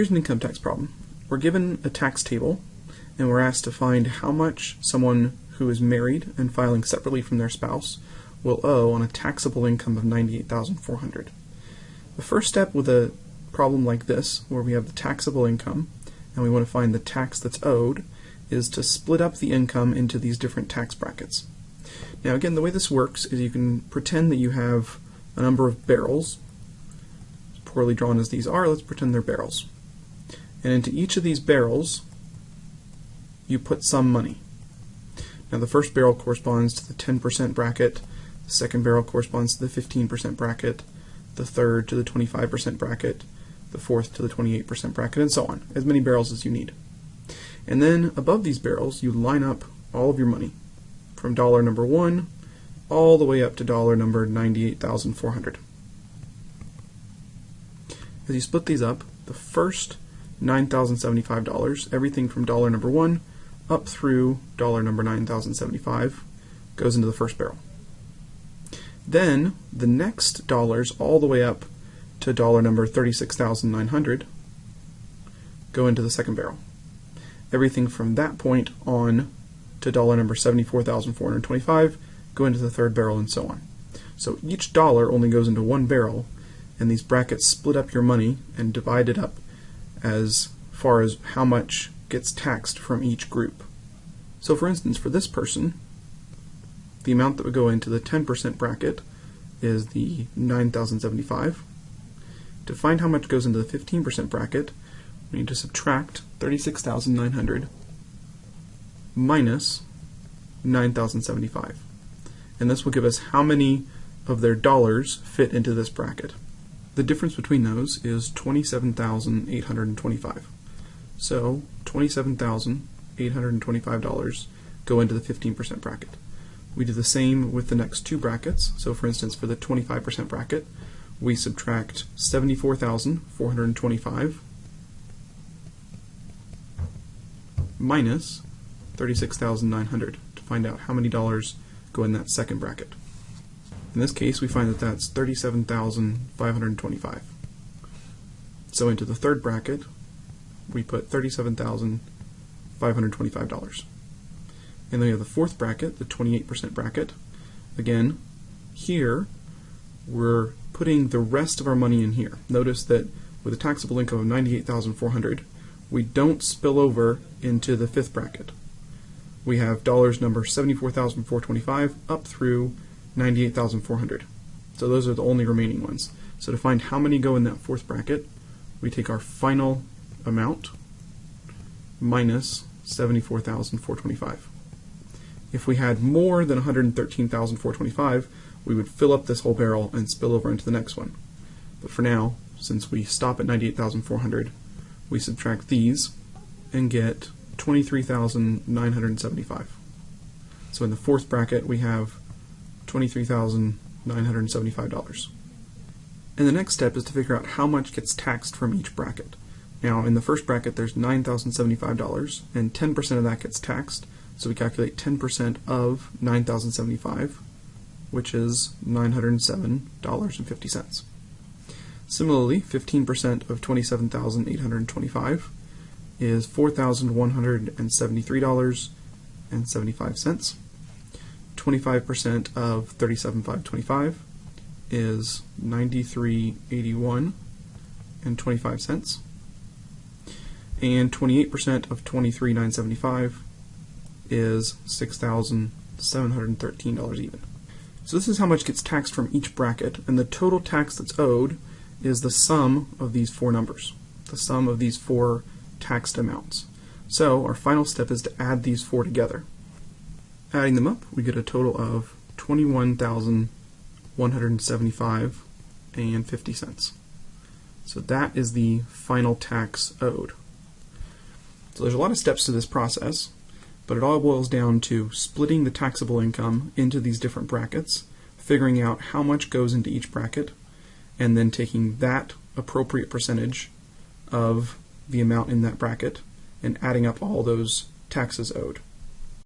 Here's an income tax problem. We're given a tax table and we're asked to find how much someone who is married and filing separately from their spouse will owe on a taxable income of 98,400. The first step with a problem like this, where we have the taxable income and we want to find the tax that's owed, is to split up the income into these different tax brackets. Now again, the way this works is you can pretend that you have a number of barrels, poorly drawn as these are, let's pretend they're barrels. And into each of these barrels, you put some money. Now the first barrel corresponds to the 10% bracket, the second barrel corresponds to the 15% bracket, the third to the 25% bracket, the fourth to the 28% bracket, and so on, as many barrels as you need. And then above these barrels, you line up all of your money from dollar number one all the way up to dollar number 98,400. As you split these up, the first $9,075, everything from dollar number one up through dollar number 9,075 goes into the first barrel. Then the next dollars all the way up to dollar number 36,900 go into the second barrel. Everything from that point on to dollar number 74,425 go into the third barrel and so on. So each dollar only goes into one barrel and these brackets split up your money and divide it up as far as how much gets taxed from each group. So for instance, for this person, the amount that would go into the 10% bracket is the 9,075. To find how much goes into the 15% bracket, we need to subtract 36,900 minus 9,075. And this will give us how many of their dollars fit into this bracket. The difference between those is 27,825. So $27,825 go into the 15% bracket. We do the same with the next two brackets. So for instance, for the 25% bracket, we subtract 74,425 minus 36,900 to find out how many dollars go in that second bracket. In this case, we find that that's 37,525. So into the third bracket, we put $37,525. And then we have the fourth bracket, the 28% bracket. Again, here, we're putting the rest of our money in here. Notice that with a taxable income of 98,400, we don't spill over into the fifth bracket. We have dollars number 74,425 up through 98,400. So those are the only remaining ones. So to find how many go in that fourth bracket, we take our final amount minus 74,425. If we had more than 113,425, we would fill up this whole barrel and spill over into the next one. But for now, since we stop at 98,400, we subtract these and get 23,975. So in the fourth bracket, we have $23,975. And the next step is to figure out how much gets taxed from each bracket. Now, in the first bracket, there's $9,075, and 10% of that gets taxed. So we calculate 10% of 9,075, which is $907.50. Similarly, 15% of 27,825 is $4,173.75. 25% of 37,525 is 93.81 and 25 cents. And 28% of 23,975 is $6,713 even. So this is how much gets taxed from each bracket, and the total tax that's owed is the sum of these four numbers, the sum of these four taxed amounts. So our final step is to add these four together. Adding them up, we get a total of 21,175 and 50 cents. So that is the final tax owed. So there's a lot of steps to this process, but it all boils down to splitting the taxable income into these different brackets, figuring out how much goes into each bracket, and then taking that appropriate percentage of the amount in that bracket and adding up all those taxes owed.